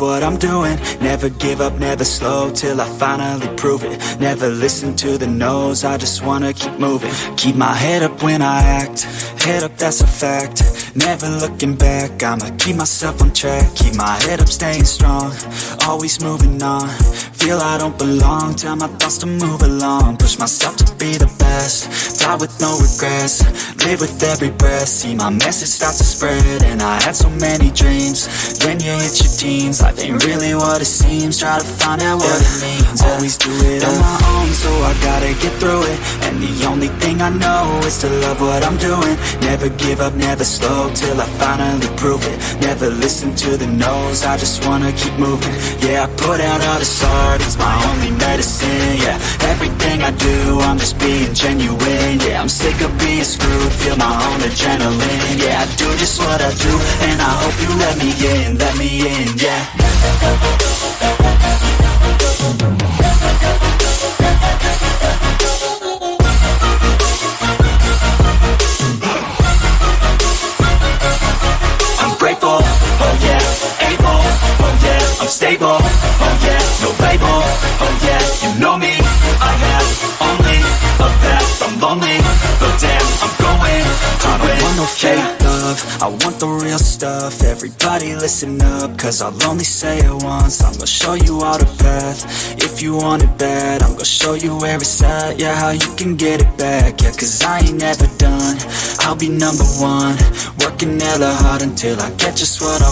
what I'm doing. Never give up, never slow Till I finally prove it. Never listen to the no's I just wanna keep moving. Keep my head up when I act Head up, that's a fact. Never looking back I'ma keep myself on track. Keep my head up, staying strong Always moving on Feel I don't belong. Tell my thoughts to move along. Push myself to be the best. Die with no regrets. Live with every breath. See my message start to spread And I had so many dreams. Then you hit your teens Life ain't really what it seems. Try to find out what it means. Always do it on my own So I gotta get through it. And the only thing I know Is to love what I'm doing. Never give up, never slow Till I finally prove it. Never listen to the no's I just wanna keep moving. Yeah, I put out all this art It's my only medicine, yeah. Everything I do, I'm just being genuine Yeah, I'm sick of being screwed Feel my own adrenaline Yeah, I do just what I do And I hope you let me in, let me in, yeah no fake love, I want the real stuff, everybody listen up, cause I'll only say it once, I'm gonna show you all the path, if you want it bad, I'm gonna show you where it's at, yeah, how you can get it back, yeah, cause I ain't never done, I'll be number one, working hella hard until I get just what I want.